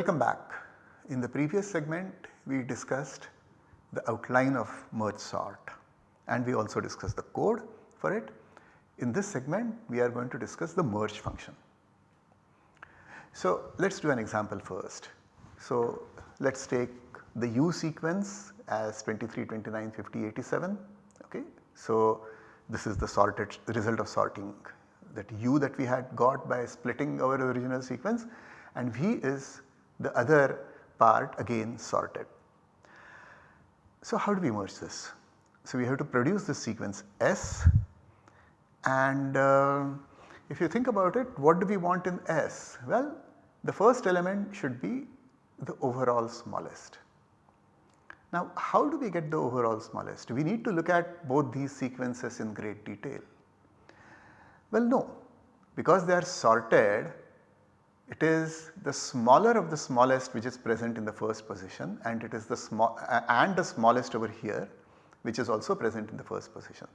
Welcome back. In the previous segment we discussed the outline of merge sort and we also discussed the code for it. In this segment we are going to discuss the merge function. So let us do an example first. So let us take the U sequence as 23, 29, 50, 87 okay. So this is the sorted result of sorting that U that we had got by splitting our original sequence and V is the other part again sorted. So how do we merge this? So we have to produce this sequence S and uh, if you think about it what do we want in S? Well the first element should be the overall smallest. Now how do we get the overall smallest? We need to look at both these sequences in great detail. Well no, because they are sorted it is the smaller of the smallest which is present in the first position and it is the small uh, and the smallest over here which is also present in the first position.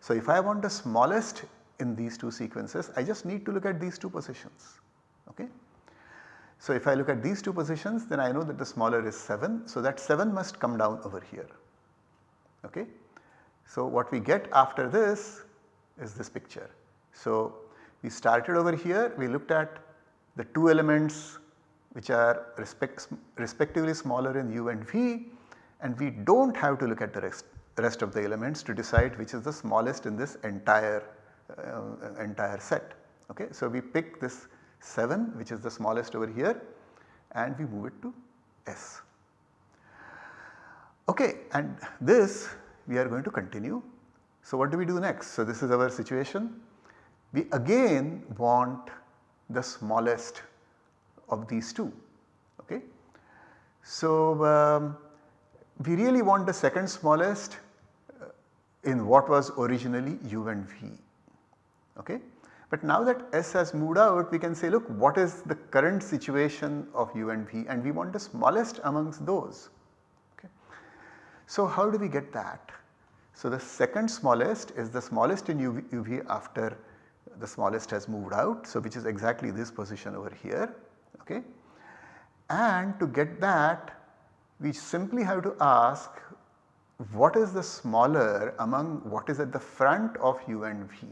So if I want the smallest in these two sequences I just need to look at these two positions okay. So if I look at these two positions then I know that the smaller is 7. So that 7 must come down over here. Okay. So what we get after this is this picture. So we started over here we looked at the two elements which are respect, respectively smaller in u and v and we do not have to look at the rest, rest of the elements to decide which is the smallest in this entire uh, entire set. Okay. So we pick this 7 which is the smallest over here and we move it to S. Okay, and this we are going to continue. So what do we do next? So this is our situation. We again want the smallest of these two. Okay. So um, we really want the second smallest uh, in what was originally u and v. Okay. But now that S has moved out we can say look what is the current situation of U and V and we want the smallest amongst those. Okay. So how do we get that? So the second smallest is the smallest in UV, UV after the smallest has moved out. So which is exactly this position over here. Okay. And to get that we simply have to ask what is the smaller among what is at the front of U and V.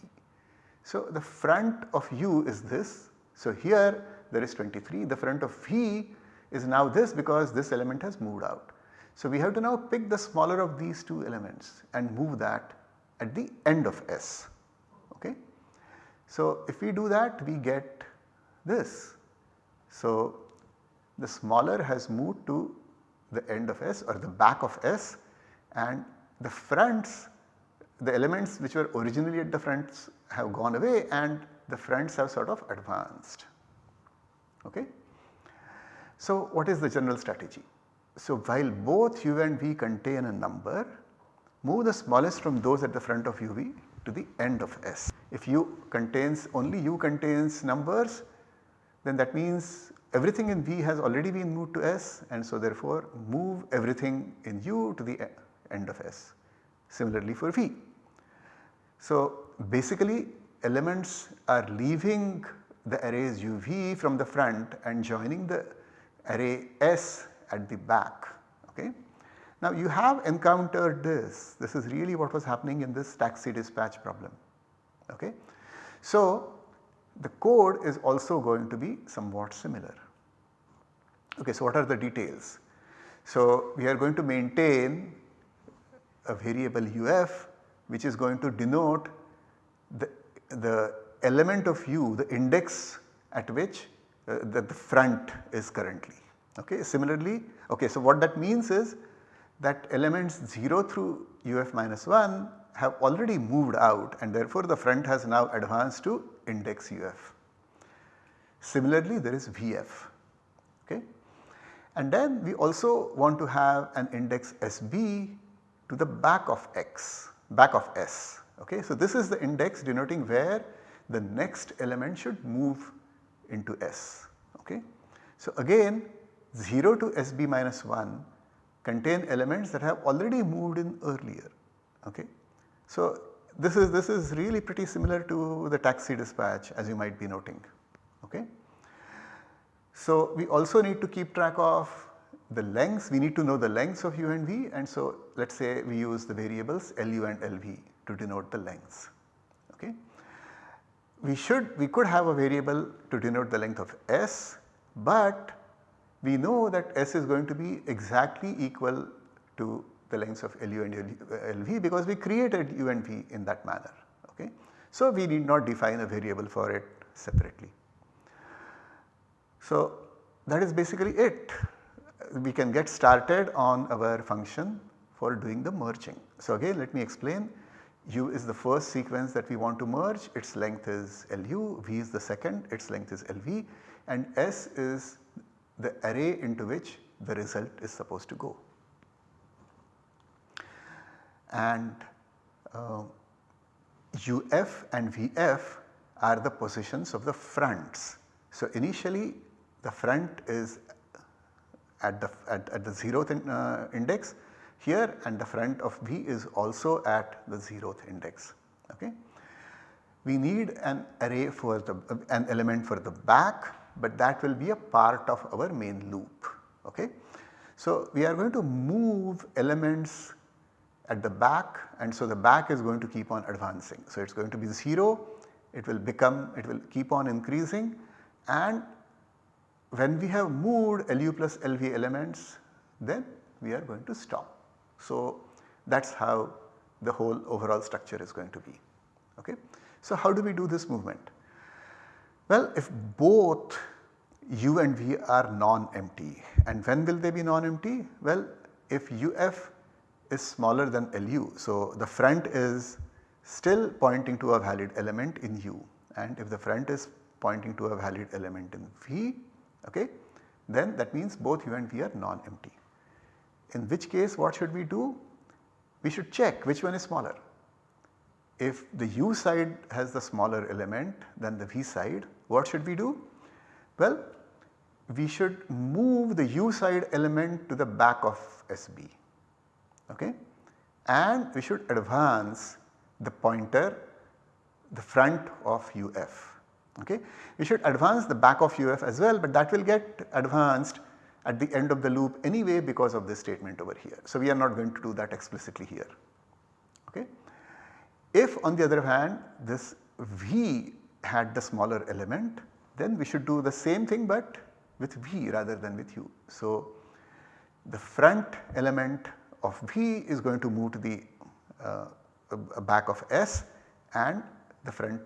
So, the front of u is this. So, here there is 23 the front of v is now this because this element has moved out. So, we have to now pick the smaller of these two elements and move that at the end of S. So, if we do that we get this. So, the smaller has moved to the end of S or the back of S and the fronts the elements which were originally at the fronts have gone away and the fronts have sort of advanced. Okay. So what is the general strategy? So while both u and v contain a number, move the smallest from those at the front of uv to the end of s. If u contains only u contains numbers then that means everything in v has already been moved to s and so therefore move everything in u to the end of s. Similarly for v. So basically elements are leaving the arrays uv from the front and joining the array s at the back. Okay. Now you have encountered this, this is really what was happening in this taxi dispatch problem. Okay. So the code is also going to be somewhat similar. Okay, so what are the details? So we are going to maintain a variable uf which is going to denote the, the element of u, the index at which uh, the, the front is currently. Okay. Similarly, okay, so what that means is that elements 0 through uf minus 1 have already moved out and therefore the front has now advanced to index uf. Similarly, there is vf. Okay. And then we also want to have an index sb to the back of x back of S. Okay. So, this is the index denoting where the next element should move into S. Okay. So, again 0 to SB minus 1 contain elements that have already moved in earlier. Okay. So, this is this is really pretty similar to the taxi dispatch as you might be noting. Okay. So, we also need to keep track of the lengths, we need to know the lengths of u and v and so let us say we use the variables Lu and Lv to denote the lengths. Okay. We should, we could have a variable to denote the length of s but we know that s is going to be exactly equal to the lengths of Lu and Lv because we created u and v in that manner. Okay. So we need not define a variable for it separately. So that is basically it. We can get started on our function for doing the merging. So again let me explain u is the first sequence that we want to merge its length is Lu, v is the second its length is Lv and S is the array into which the result is supposed to go. And uh, UF and VF are the positions of the fronts. So initially the front is at the, at, at the 0th in, uh, index here and the front of V is also at the 0th index. Okay. We need an array for the uh, an element for the back but that will be a part of our main loop. Okay. So we are going to move elements at the back and so the back is going to keep on advancing. So it is going to be 0, it will become, it will keep on increasing and when we have moved LU plus LV elements then we are going to stop. So that is how the whole overall structure is going to be. Okay. So how do we do this movement? Well if both u and v are non-empty and when will they be non-empty? Well if uf is smaller than LU. So, the front is still pointing to a valid element in U and if the front is pointing to a valid element in V okay, then that means both U and V are non-empty. In which case what should we do? We should check which one is smaller. If the U side has the smaller element than the V side what should we do? Well we should move the U side element to the back of SB okay and we should advance the pointer the front of UF okay. We should advance the back of UF as well but that will get advanced at the end of the loop anyway because of this statement over here. So we are not going to do that explicitly here okay. If on the other hand this V had the smaller element then we should do the same thing but with V rather than with U. So the front element of V is going to move to the uh, back of S and the front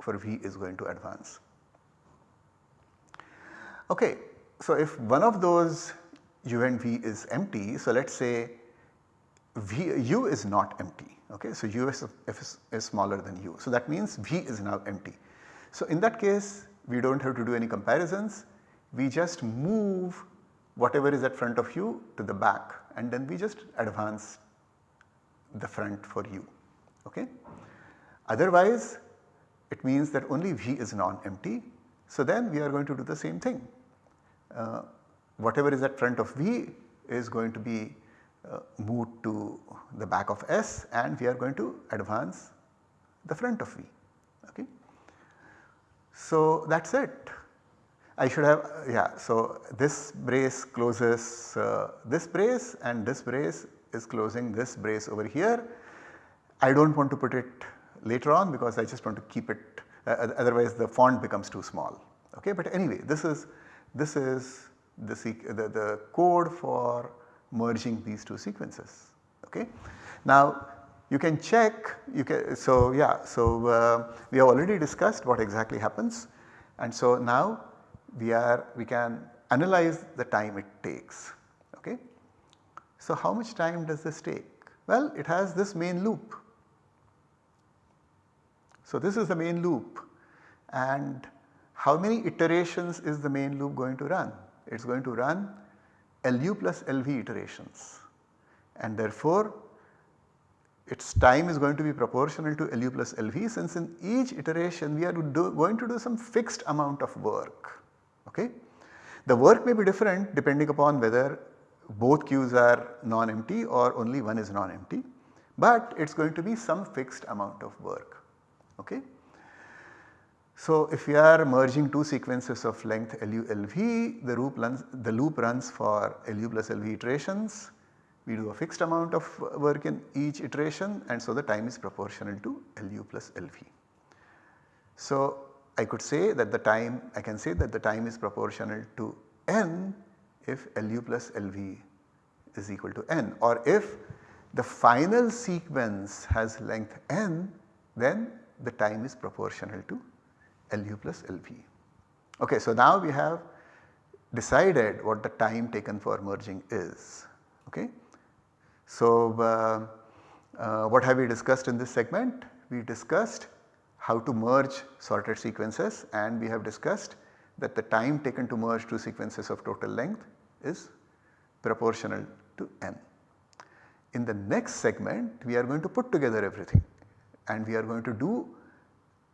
for V is going to advance. Okay, so if one of those U and V is empty, so let us say v, U is not empty, okay. So U is, is, is smaller than U. So that means V is now empty. So in that case we do not have to do any comparisons, we just move whatever is at front of U to the back and then we just advance the front for u. Okay. Otherwise it means that only V is non-empty. So then we are going to do the same thing. Uh, whatever is at front of V is going to be uh, moved to the back of S and we are going to advance the front of V. Okay. So that is it. I should have yeah so this brace closes uh, this brace and this brace is closing this brace over here. I do not want to put it later on because I just want to keep it uh, otherwise the font becomes too small okay. But anyway this is this is the, the, the code for merging these two sequences okay. Now you can check you can so yeah so uh, we have already discussed what exactly happens and so now we are we can analyze the time it takes. Okay. So, how much time does this take? Well, it has this main loop. So, this is the main loop and how many iterations is the main loop going to run? It is going to run LU plus LV iterations and therefore its time is going to be proportional to LU plus LV since in each iteration we are do, going to do some fixed amount of work okay. The work may be different depending upon whether both queues are non-empty or only one is non-empty, but it is going to be some fixed amount of work. Okay. So, if we are merging two sequences of length LU LV the loop runs, the loop runs for LU plus LV iterations we do a fixed amount of work in each iteration and so the time is proportional to LU plus LV. So, I could say that the time I can say that the time is proportional to n if LU plus LV is equal to n or if the final sequence has length n then the time is proportional to LU plus LV. Okay, so now we have decided what the time taken for merging is. Okay. So, uh, uh, what have we discussed in this segment? We discussed how to merge sorted sequences and we have discussed that the time taken to merge two sequences of total length is proportional to n. In the next segment we are going to put together everything and we are going to do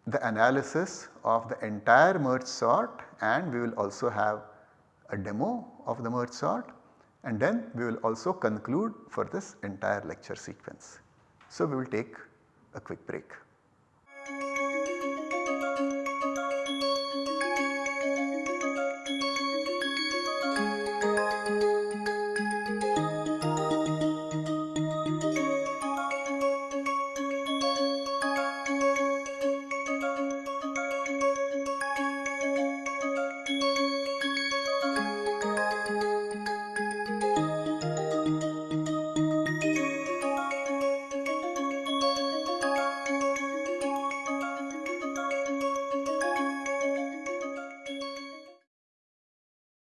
the analysis of the entire merge sort and we will also have a demo of the merge sort and then we will also conclude for this entire lecture sequence. So, we will take a quick break.